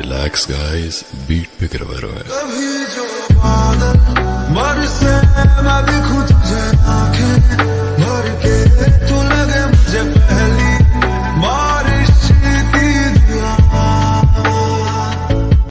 relax guys beat पे करवा रहा है